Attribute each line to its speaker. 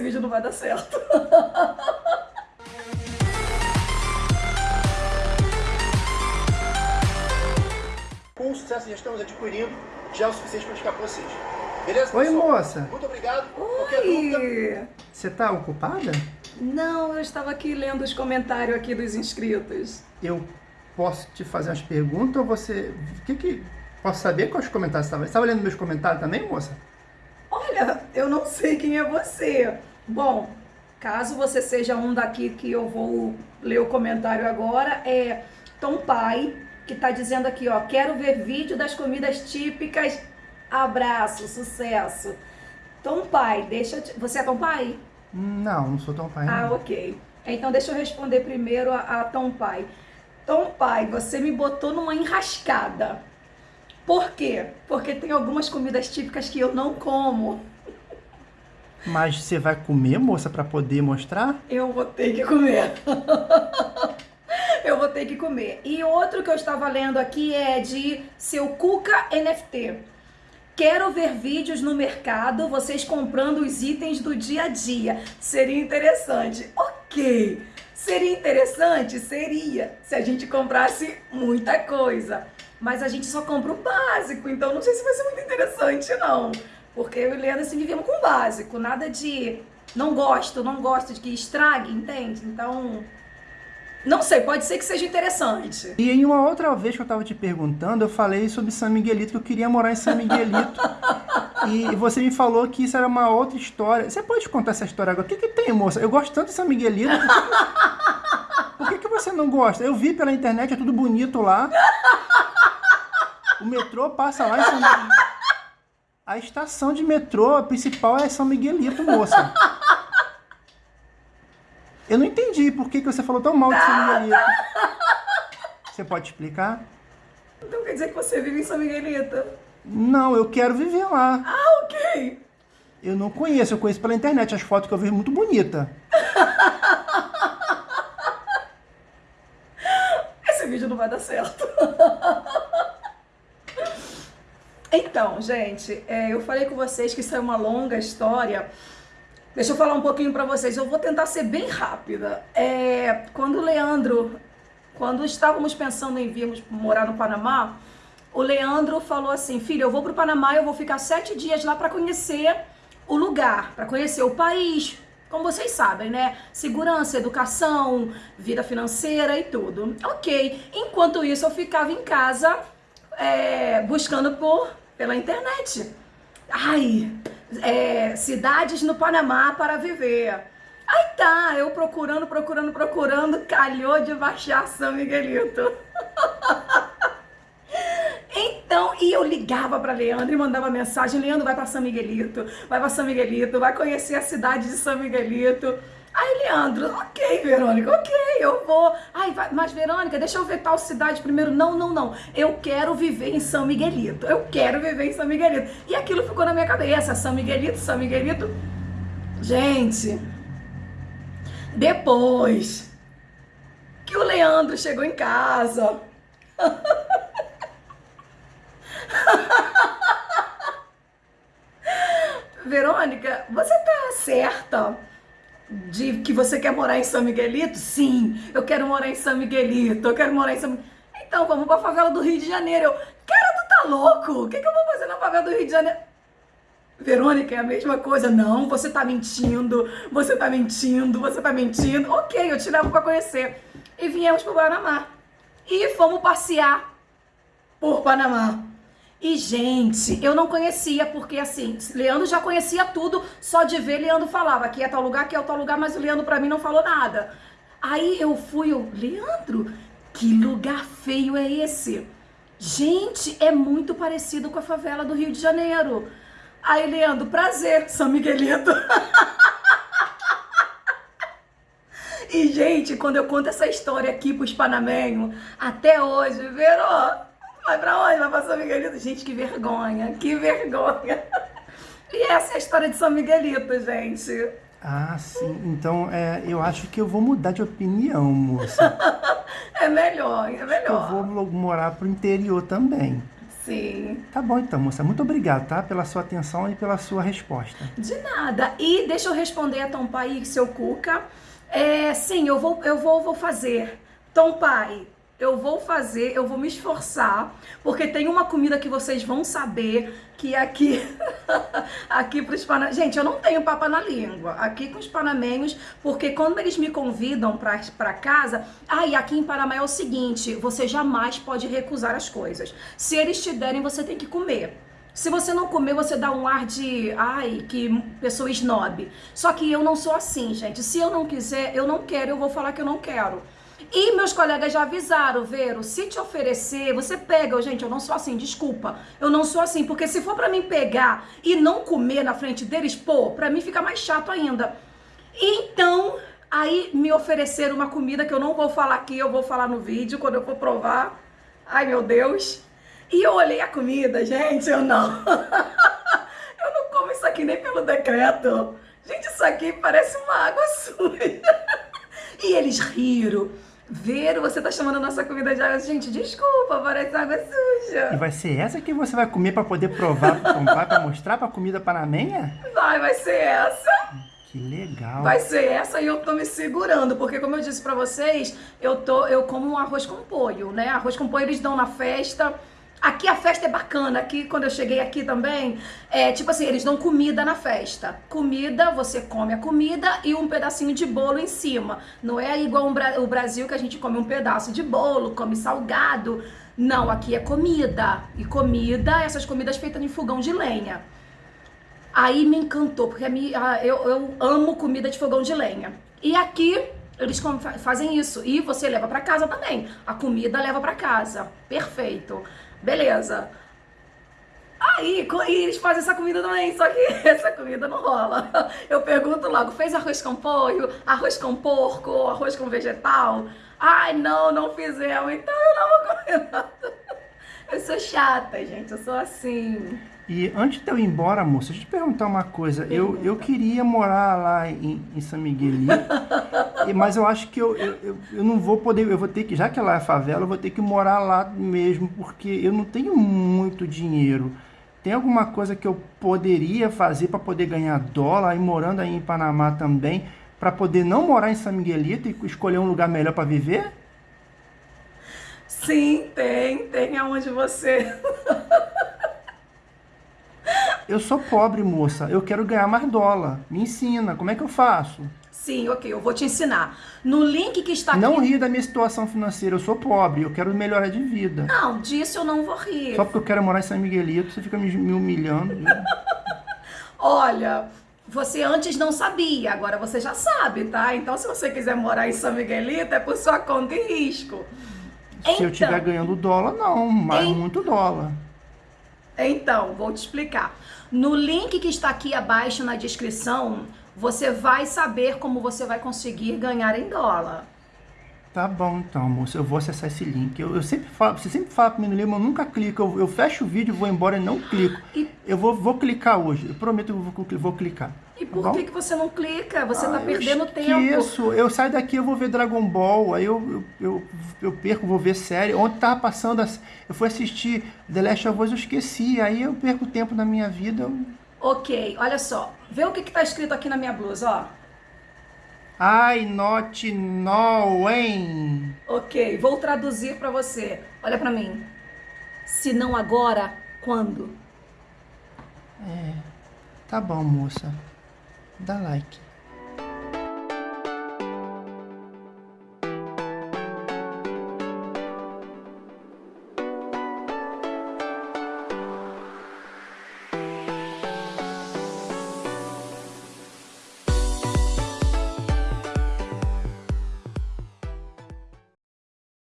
Speaker 1: vídeo não vai dar certo.
Speaker 2: Com o sucesso que já estamos adquirindo, já é o suficiente para indicar para vocês. Beleza,
Speaker 3: Oi,
Speaker 2: pessoal?
Speaker 3: moça.
Speaker 2: Muito obrigado.
Speaker 1: Oi!
Speaker 3: Você tá ocupada?
Speaker 1: Não, eu estava aqui lendo os comentários aqui dos inscritos.
Speaker 3: Eu posso te fazer umas perguntas ou você... O que que... Posso saber quais comentários você estava... Você estava lendo meus comentários também, moça?
Speaker 1: Olha, eu não sei quem é você. Bom, caso você seja um daqui que eu vou ler o comentário agora, é Tom Pai, que tá dizendo aqui, ó, quero ver vídeo das comidas típicas. Abraço, sucesso. Tom Pai, deixa eu te... Você é Tom Pai?
Speaker 3: Não, não sou tão pai.
Speaker 1: Ah,
Speaker 3: não.
Speaker 1: ok. Então deixa eu responder primeiro a, a Tom Pai. Tom Pai, você me botou numa enrascada. Por quê? Porque tem algumas comidas típicas que eu não como.
Speaker 3: Mas você vai comer, moça, pra poder mostrar?
Speaker 1: Eu vou ter que comer. eu vou ter que comer. E outro que eu estava lendo aqui é de seu Cuca NFT. Quero ver vídeos no mercado, vocês comprando os itens do dia a dia. Seria interessante. Ok. Seria interessante? Seria. Se a gente comprasse muita coisa. Mas a gente só compra o básico, então não sei se vai ser muito interessante, não. Porque eu e o Leandro assim, vivemos com o básico. Nada de não gosto, não gosto de que estrague, entende? Então, não sei, pode ser que seja interessante.
Speaker 3: E em uma outra vez que eu tava te perguntando, eu falei sobre São Miguelito, que eu queria morar em São Miguelito. e você me falou que isso era uma outra história. Você pode contar essa história agora? O que que tem, moça? Eu gosto tanto de São Miguelito. Por que, por que que você não gosta? Eu vi pela internet, é tudo bonito lá. O metrô passa lá em São Miguelito. A estação de metrô principal é São Miguelito, moça. Eu não entendi por que, que você falou tão mal de São Miguelito. Você pode explicar?
Speaker 1: Então quer dizer que você vive em São Miguelito?
Speaker 3: Não, eu quero viver lá.
Speaker 1: Ah, ok.
Speaker 3: Eu não conheço, eu conheço pela internet. As fotos que eu vi muito bonita.
Speaker 1: Esse vídeo não vai dar certo. Então, gente, é, eu falei com vocês que isso é uma longa história. Deixa eu falar um pouquinho pra vocês. Eu vou tentar ser bem rápida. É, quando o Leandro, quando estávamos pensando em virmos morar no Panamá, o Leandro falou assim: Filho, eu vou pro Panamá, eu vou ficar sete dias lá pra conhecer o lugar, pra conhecer o país. Como vocês sabem, né? Segurança, educação, vida financeira e tudo. Ok. Enquanto isso, eu ficava em casa é, buscando por pela internet. Ai, é, cidades no Panamá para viver. Aí tá, eu procurando, procurando, procurando, calhou de baixar São Miguelito. Então, e eu ligava para Leandro e mandava mensagem: Leandro, vai para São Miguelito, vai para São Miguelito, vai conhecer a cidade de São Miguelito. Aí, Leandro, ok, Verônica, ok, eu vou. Ai, vai, mas Verônica, deixa eu ver tal cidade primeiro. Não, não, não. Eu quero viver em São Miguelito. Eu quero viver em São Miguelito. E aquilo ficou na minha cabeça: São Miguelito, São Miguelito. Gente, depois que o Leandro chegou em casa. Verônica, você tá certa de que você quer morar em São Miguelito? Sim, eu quero morar em São Miguelito, eu quero morar em São Então, vamos pra favela do Rio de Janeiro. Eu, cara, tu tá louco? O que, que eu vou fazer na favela do Rio de Janeiro? Verônica, é a mesma coisa. Não, você tá mentindo, você tá mentindo, você tá mentindo. Ok, eu te levo pra conhecer. E viemos pro Panamá. E fomos passear por Panamá. E, gente, eu não conhecia, porque assim, Leandro já conhecia tudo, só de ver, Leandro falava, aqui é tal lugar, aqui é tal lugar, mas o Leandro pra mim não falou nada. Aí eu fui, eu, Leandro, que lugar feio é esse? Gente, é muito parecido com a favela do Rio de Janeiro. Aí, Leandro, prazer, São Miguelito. e, gente, quando eu conto essa história aqui pros panamenhos, até hoje, Verô, Vai pra onde? Vai pra São Miguelito? Gente, que vergonha, que vergonha. E essa é a história de São Miguelito, gente.
Speaker 3: Ah, sim. Então, é, eu acho que eu vou mudar de opinião, moça.
Speaker 1: é melhor, é melhor.
Speaker 3: Eu vou morar pro interior também.
Speaker 1: Sim.
Speaker 3: Tá bom então, moça. Muito obrigado, tá? Pela sua atenção e pela sua resposta.
Speaker 1: De nada. E deixa eu responder a Tom Pai e seu Cuca. É, sim, eu vou, eu vou, vou fazer. Tom Pai, eu vou fazer, eu vou me esforçar, porque tem uma comida que vocês vão saber que aqui, aqui para os panamenhos. Gente, eu não tenho papa na língua. Aqui com os panamenhos, porque quando eles me convidam para casa, ah, aqui em Panamá é o seguinte: você jamais pode recusar as coisas. Se eles te derem, você tem que comer. Se você não comer, você dá um ar de, ai, que pessoa snob. Só que eu não sou assim, gente. Se eu não quiser, eu não quero, eu vou falar que eu não quero. E meus colegas já avisaram, Vero, se te oferecer, você pega. Gente, eu não sou assim, desculpa. Eu não sou assim, porque se for para mim pegar e não comer na frente deles, pô, para mim fica mais chato ainda. Então, aí me ofereceram uma comida que eu não vou falar aqui, eu vou falar no vídeo quando eu for provar. Ai, meu Deus. E eu olhei a comida, gente, eu não. eu não como isso aqui nem pelo decreto. Gente, isso aqui parece uma água suja. e eles riram. Ver, você tá chamando a nossa comida de água. Gente, desculpa, parece água suja.
Speaker 3: E vai ser essa que você vai comer para poder provar, para pra mostrar pra comida panamenha?
Speaker 1: Vai, vai ser essa.
Speaker 3: Que legal.
Speaker 1: Vai ser essa e eu tô me segurando, porque como eu disse para vocês, eu tô eu como um arroz com polho, né? Arroz com polho eles dão na festa. Aqui a festa é bacana, aqui quando eu cheguei aqui também, é tipo assim, eles dão comida na festa. Comida, você come a comida e um pedacinho de bolo em cima. Não é igual o Brasil que a gente come um pedaço de bolo, come salgado. Não, aqui é comida. E comida, essas comidas feitas em fogão de lenha. Aí me encantou, porque eu, eu amo comida de fogão de lenha. E aqui eles fazem isso. E você leva para casa também. A comida leva para casa. Perfeito. Beleza. Aí, eles fazem essa comida também, só que essa comida não rola. Eu pergunto logo, fez arroz com pollo, arroz com porco, arroz com vegetal? Ai, não, não fizemos, então eu não vou comer nada. Eu sou chata, gente, eu sou assim.
Speaker 3: E antes de eu ir embora, moça, deixa eu te perguntar uma coisa. Eu, eu queria morar lá em, em São Miguelito, mas eu acho que eu, eu, eu não vou poder, eu vou ter que, já que lá é favela, eu vou ter que morar lá mesmo, porque eu não tenho muito dinheiro. Tem alguma coisa que eu poderia fazer para poder ganhar dólar, e morando aí em Panamá também, para poder não morar em São Miguelito e escolher um lugar melhor para viver?
Speaker 1: Sim, tem, tem aonde você
Speaker 3: Eu sou pobre, moça. Eu quero ganhar mais dólar. Me ensina. Como é que eu faço?
Speaker 1: Sim, ok. Eu vou te ensinar. No link que está
Speaker 3: não
Speaker 1: aqui...
Speaker 3: Não ri da minha situação financeira. Eu sou pobre. Eu quero melhorar de vida.
Speaker 1: Não, disso eu não vou rir.
Speaker 3: Só porque eu quero morar em São Miguelito, você fica me, me humilhando.
Speaker 1: Olha... Você antes não sabia, agora você já sabe, tá? Então, se você quiser morar em São Miguelito, é por sua conta e risco.
Speaker 3: Se então, eu estiver ganhando dólar, não, mas muito dólar.
Speaker 1: Então, vou te explicar. No link que está aqui abaixo na descrição, você vai saber como você vai conseguir ganhar em dólar.
Speaker 3: Tá bom, então, moço, eu vou acessar esse link. Eu, eu sempre falo, você sempre fala mim no livro, eu nunca clico. Eu, eu, fecho o vídeo, vou embora e não clico. E... Eu vou, vou clicar hoje, eu prometo que eu vou, vou clicar.
Speaker 1: E por tá que, que você não clica? Você tá ah, perdendo tempo.
Speaker 3: Isso, eu saio daqui, eu vou ver Dragon Ball, aí eu, eu, eu, perco, vou ver série. Ontem tava passando, eu fui assistir The Last of Us, eu esqueci, aí eu perco tempo na minha vida. Eu...
Speaker 1: Ok, olha só, vê o que, que tá escrito aqui na minha blusa, ó.
Speaker 3: I not knowing.
Speaker 1: Ok, vou traduzir para você. Olha para mim. Se não agora, quando?
Speaker 3: É, tá bom, moça. Dá like.